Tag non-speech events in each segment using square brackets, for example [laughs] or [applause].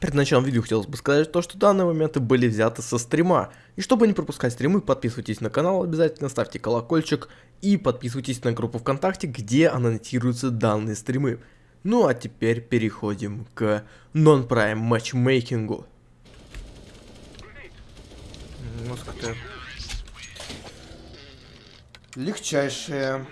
Перед началом видео хотелось бы сказать то, что данные моменты были взяты со стрима. И чтобы не пропускать стримы, подписывайтесь на канал, обязательно ставьте колокольчик и подписывайтесь на группу ВКонтакте, где аннотируются данные стримы. Ну а теперь переходим к нон-прайм матчмейкингу. Мускаты. Легчайшие.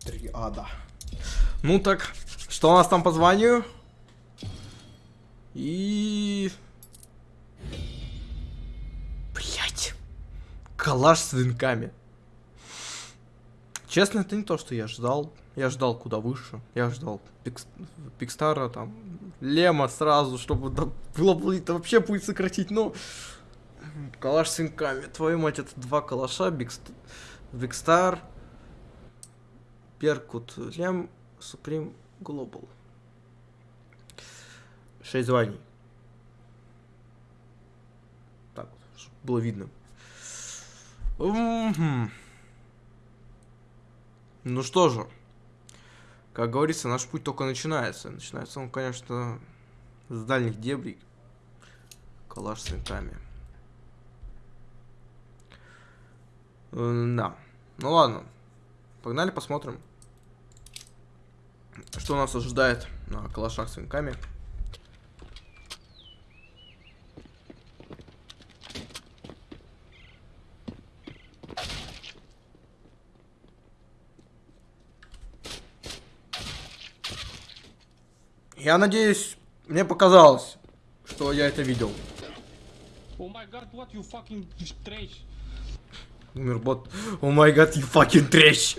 Триада. Ну так, что у нас там по званию? И... Блять. Калаш с венками. Честно, это не то, что я ждал. Я ждал куда выше. Я ждал Пикс... Пикстара, там, Лема сразу, чтобы да, было бы это вообще будет сократить, но... Калаш с венками. Твою мать, это два калаша, Бикст... Викстар, Перкут, Лем, Supreme Global. 6 званий. Так вот, было видно. Мгм. Ну что же, как говорится, наш путь только начинается. Начинается он, конечно, с дальних дебрей. Калаш с винтами. Да. Ну ладно. Погнали посмотрим, что нас ожидает на калашах с винками. Я надеюсь, мне показалось, что я это видел. Oh my god, what you fucking trash. Умер бот. О май гад, you fucking trash.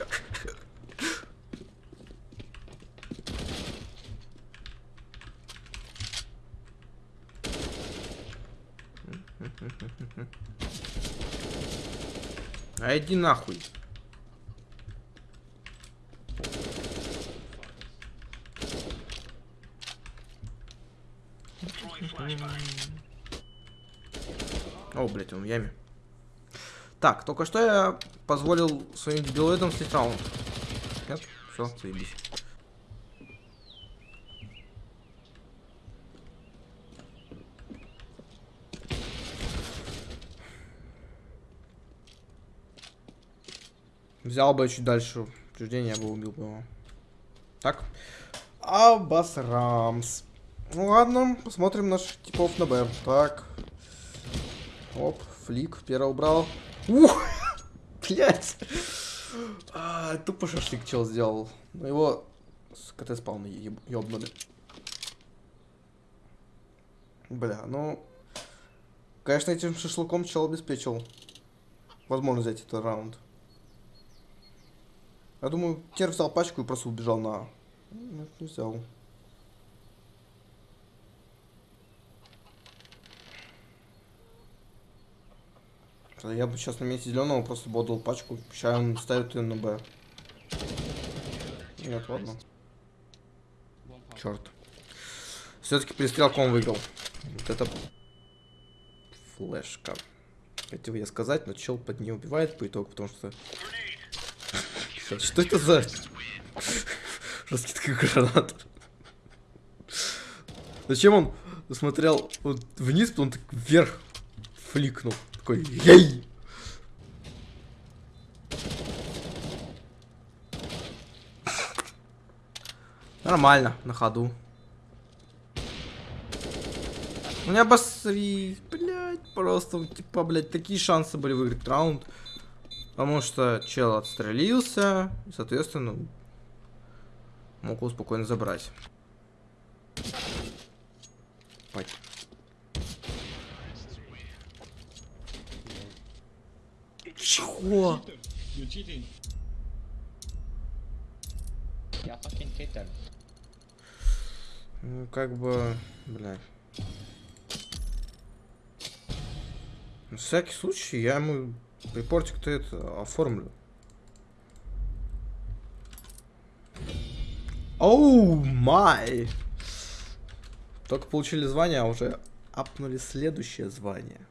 [laughs] А иди нахуй. О, блять, он в яме. Так, только что я позволил своим дебилоидам слить раунд. Нет? Все, заебись. Взял бы чуть дальше упреждение, я бы убил бы его. Так. Абасрамс. Ну ладно, посмотрим наших типов на Б. Так. Оп, флик, первый убрал. Ух! [laughs] Блять! А, тупо шашлык чел сделал. Но его с КТ спауна еб- ёбнули. Бля, ну... Конечно, этим шашлыком чел обеспечил. Возможно взять этот раунд. Я думаю, Кер взял пачку и просто убежал на... Нет, не взял. Я бы сейчас на месте зеленого просто бы отдал пачку. Сейчас он ставит ее на Б. Нет, ладно. Черт. Все-таки перестрелком выиграл. Вот это флешка. Хотел я сказать, но чел под нее убивает по итогу, потому что... Что это за... Раскидка гранат? Зачем он смотрел вот вниз, потом так вверх фликнул? Такой, ей! Нормально, на ходу. У меня обосри, блядь, просто, типа, блядь, такие шансы были выиграть раунд. Потому что чел отстрелился, и, соответственно, мог его спокойно забрать. Пать. Чего? Ну, как бы, бля. На всякий случай я ему репортик-то это оформлю. Оу май! Только получили звание, а уже апнули следующее звание.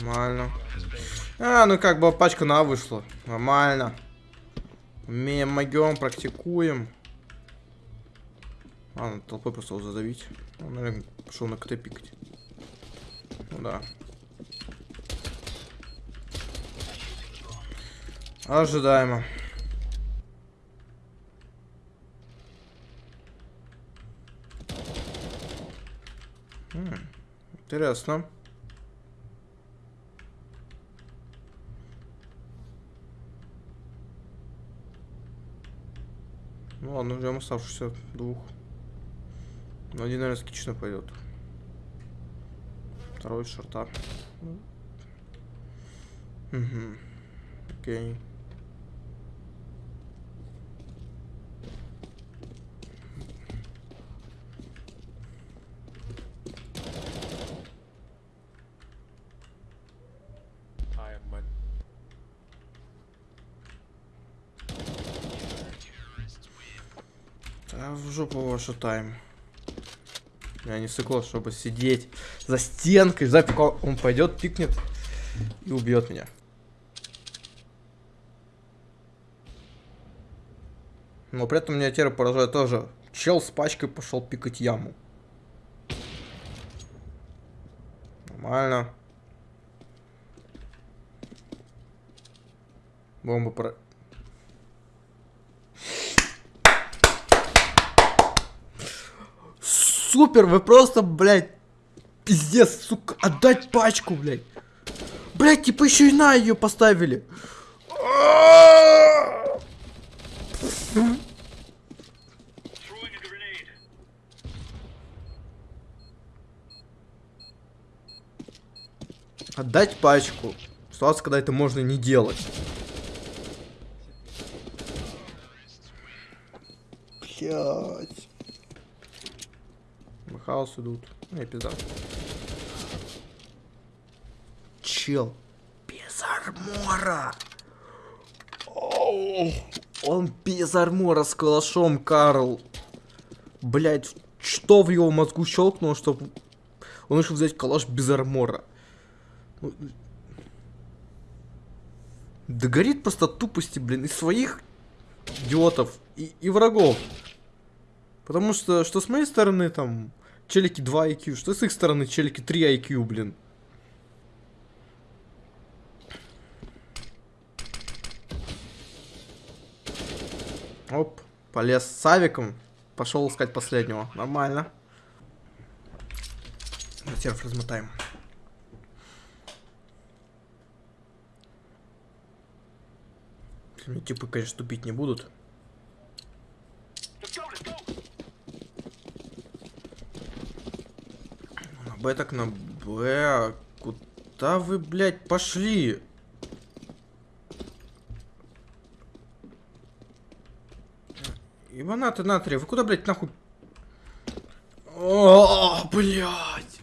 Нормально. А, ну как бы пачка на вышла. Нормально. Умеем, могем, практикуем. Ладно, толпой просто его задавить. Он, наверное, пошел на КТ пикать. Ну да. Ожидаемо. Интересно. Ну ладно, ждем оставшихся двух. Ну, один, наверное, скично пойдет. Второй с шорта. Угу. Окей. В жопу вашу тайм. Я не сыкло, чтобы сидеть за стенкой, ждать, пока он пойдет, пикнет и убьет меня. Но при этом меня теперь поражает тоже. Чел с пачкой пошел пикать яму. Нормально. Бомба про... Супер, вы просто, блядь, пиздец, сука, отдать пачку, блядь. Блядь, типа еще и на ее поставили. Отдать пачку. Ситуация, когда это можно не делать. Блять. Хаос идут. Ну пизда. Чел. Без армора. Оу. Он без армора с калашом, Карл. Блять, что в его мозгу щелкнуло, чтобы он решил взять калаш без армора. Ну, Да горит просто тупости, блин, и своих идиотов, и, и врагов. Потому что, что с моей стороны, там, челики 2 IQ, что с их стороны, челики 3 IQ, блин. Оп, полез с авиком, пошел искать последнего. Нормально. Серф размотаем. Типы, конечно, тупить не будут. На Б так на Б. Куда вы, блядь, пошли? Иванаты натрия, вы куда, блядь, нахуй? О, блядь.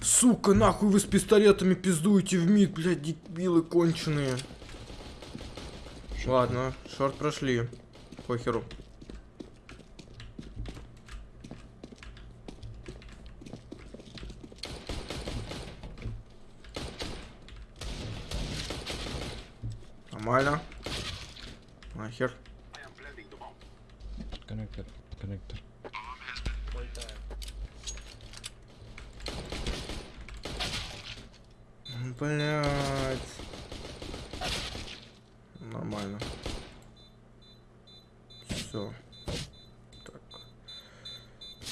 Сука, нахуй вы с пистолетами пиздуете в мид, блядь, дебилы конченые. Ладно, шорт прошли. Похеру. Нормально. Нахер. Connector, connector. Блять. Нормально. Все. Так.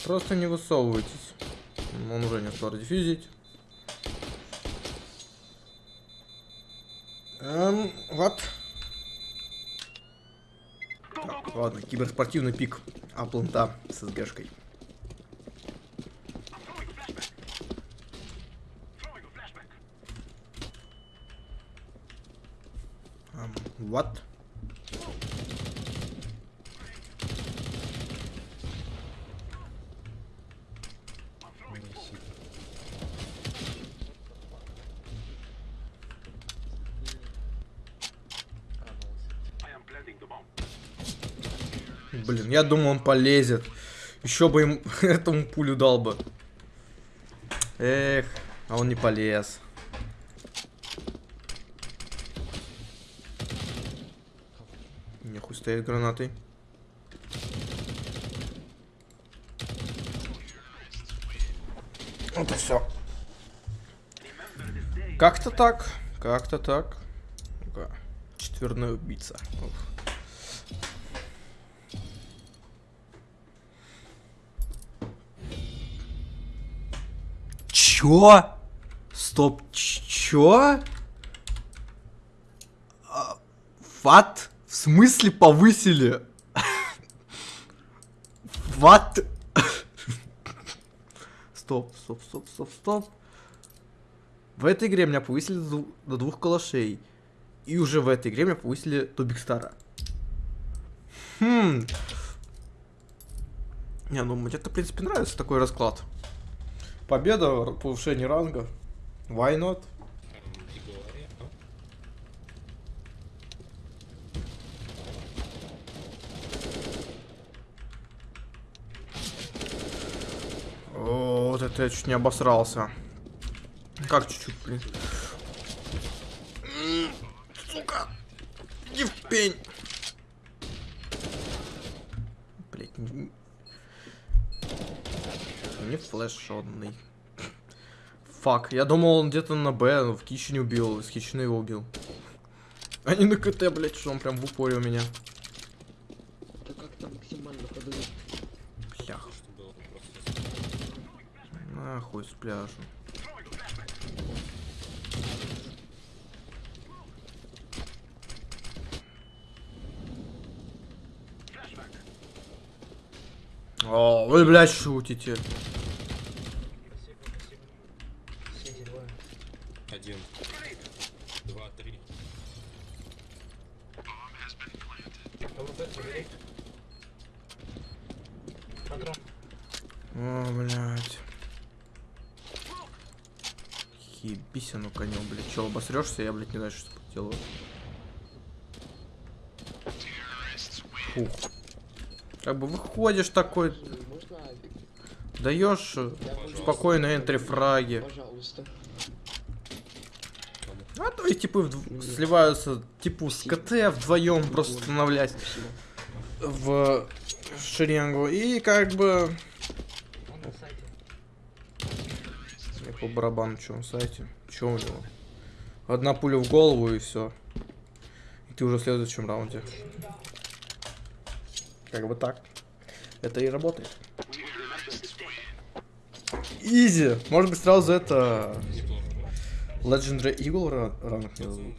Просто не высовывайтесь. Он уже не успел дефьюзить. Эм, вот. Так, ладно, киберспортивный пик. Апланта с СГшкой. What? Блин, я думал, он полезет. Еще бы им [laughs] этому пулю дал бы. Эх, а он не полез. Нехуй стоит гранатой. Вот и все. Как-то так. Как-то так. Четверная убийца. Ух. Чё? Стоп, чё? А, Ват? В смысле повысили? Ват? Стоп, стоп, стоп, стоп, стоп. В этой игре меня повысили до двух калашей. И уже в этой игре меня повысили до Бигстара. Хм. Не, ну мне это, в принципе, нравится такой расклад. Победа, повышение ранга. Why not? О, вот это я чуть не обосрался. Как чуть-чуть, блин. Сука! Не в пень! Блять, не... Флешонный. Фак, я думал он где-то на Б, но в Кичине убил, с Кичина его убил. А не на КТ, блять, что он прям в упоре у меня. Да как там максимально подают? Блях. Нахуй с пляжа. О, вы, блядь, шутите. Один. Два, три. О, блядь. Ебись оно конем, блядь. Че, обосрешься, я, блядь, не знаю, что делаю. Фух. Как бы выходишь такой, даешь спокойно энтри фраги. Пожалуйста. А то и типы вдв- сливаются, типу с КТ вдвоем просто становлясь Спасибо. в шеренгу. И как бы... Я по барабану, что на сайте? Что у него? Одна пуля в голову и все. И ты уже в следующем раунде. Как бы так. Это и работает. Изи. Может быть сразу это... Legendary Eagle ра- ранг мне